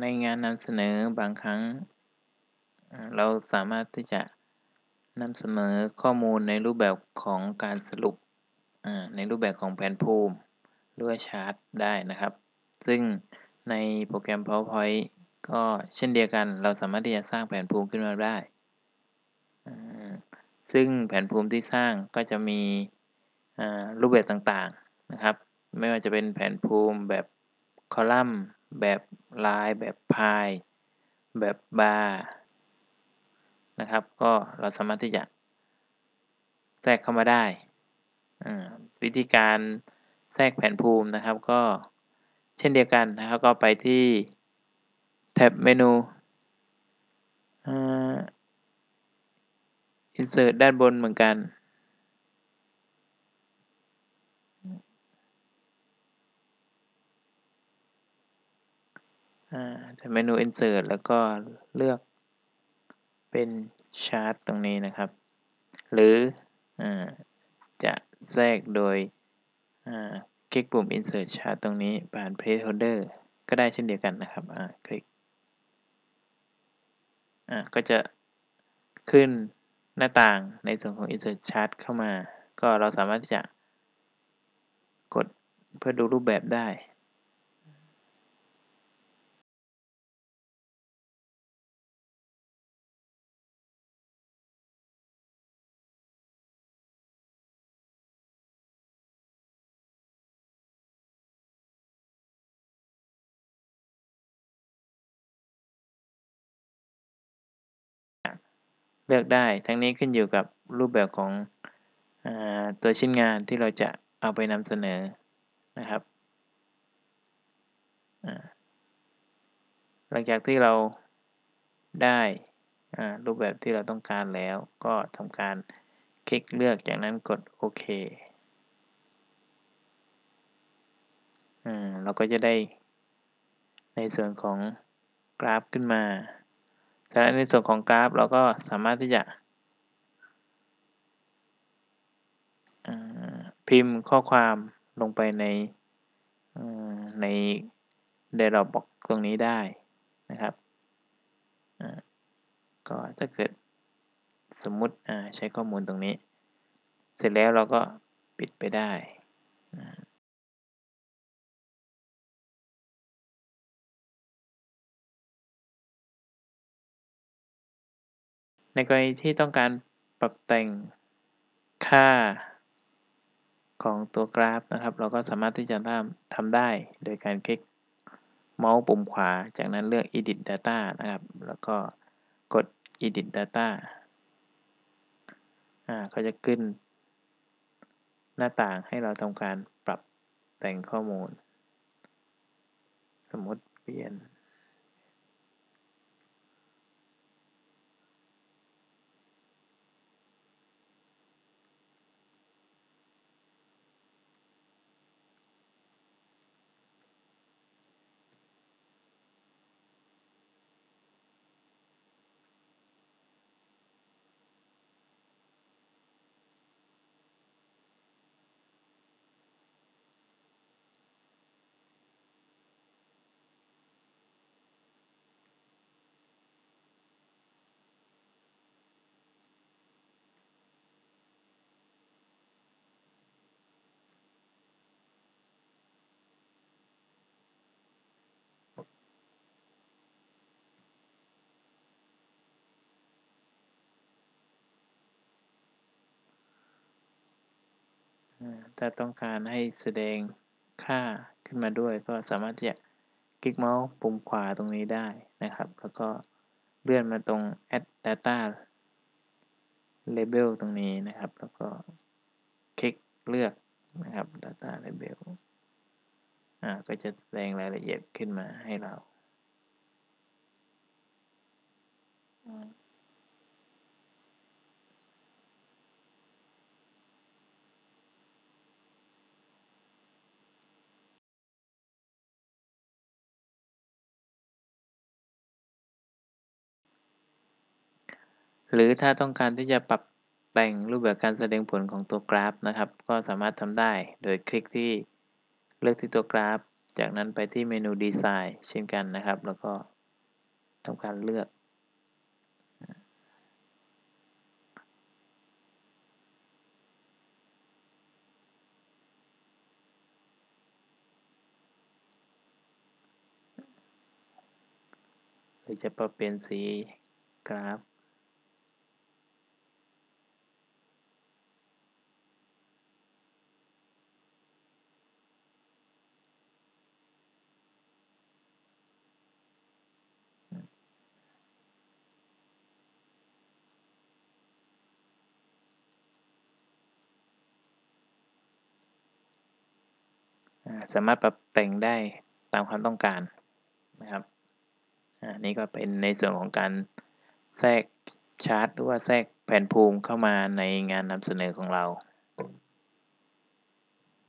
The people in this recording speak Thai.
ในงานนำเสนอบางครั้ง เราสามารถที่จะนำเสนอข้อมูลในรูปแบบของการสรุปในรูปแบบของแผนภูมิหรือว่าชาร์ตได้นะครับ ซึ่งในโปรแกรม PowerPoint ก็เช่นเดียวกัน เราสามารถที่จะสร้างแผนภูมิขึ้นมาได้ ซึ่งแผนภูมิที่สร้างก็จะมีรูปแบบต่างๆนะครับ ไม่ว่าจะเป็นแผนภูมิแบบคอลัมน์ แบบลาย แบบพาย แบบบาร์นะครับ ก็เราสามารถที่จะแทรกเข้ามาได้ วิธีการแทรกแผนภูมินะครับ ก็เช่นเดียวกันนะครับ ก็ไปที่แท็บเมนูอ่า insert ด้านบนเหมือนกัน อ่าแท็บเมนู insert แล้วก็เลือกเป็นชาร์ตตรงนี้นะครับ หรืออจะแทรกโดยคลิกปุ่ม insert chart ตรงนี้ผ่าน placeholder ก็ได้เช่นเดียวกันนะครับอ่าคลิกอ่าก็จะขึ้นหน้าต่างในส่วนของ insert chart เข้ามา ก็เราสามารถจะกดเพื่อดูรูปแบบได้ เลือกได้ทั้งนี้ขึ้นอยู่กับรูปแบบของอตัวชิ้นงานที่เราจะเอาไปนำเสนอนะครับหลังจากที่เราได้รูปแบบที่เราต้องการแล้วก็ทำการคลิกเลือกจากนั้นกดโอเคอเราก็จะได้ในส่วนของกราฟขึ้นมา ฉะนั้นในส่วนของกราฟเราก็สามารถที่จะพิมพ์ข้อความลงไปในใน dialog box ตรงนี้ได้นะครับก็ถ้าเกิดสมมุติใช้ข้อมูลตรงนี้ เสร็จแล้วเราก็ปิดไปได้นะ ในกรณีที่ต้องการปรับแต่งค่าของตัวกราฟนะครับ เราก็สามารถที่จะทำทำได้โดยการคลิกเมาส์ปุ่มขวา จากนั้นเลือก edit data นะครับ แล้วก็กด edit data อ่าก็จะขึ้น หน้าต่างให้เราทำการปรับแต่งข้อมูล สมมติเปลี่ยน ถ้าต้องการให้แสดงค่าขึ้นมาด้วย ก็สามารถที่จะคลิกเมาส์ปุ่มขวาตรงนี้ได้นะครับ แล้วก็เลื่อนมาตรง add data label ตรงนี้นะครับ แล้วก็คลิกเลือกนะครับ data label อ่าก็จะแสดงรายละเอียดขึ้นมาให้เรา หรือถ้าต้องการที่จะปรับแต่งรูปแบบการแสดงผลของตัวกราฟนะครับ ก็สามารถทำได้โดยคลิกที่เลือกที่ตัวกราฟ จากนั้นไปที่เมนูดีไซน์เช่นกันนะครับ แล้วก็ทำการเลือก หรือจะปรับเปลี่ยนสีกราฟ สามารถปรับแต่งได้ตามความต้องการนะครับอันนี้ก็เป็นในส่วนของการแทรกชาร์ตหรือว่าแทรกแผนภูมิเข้ามาในงานนำเสนอของเรา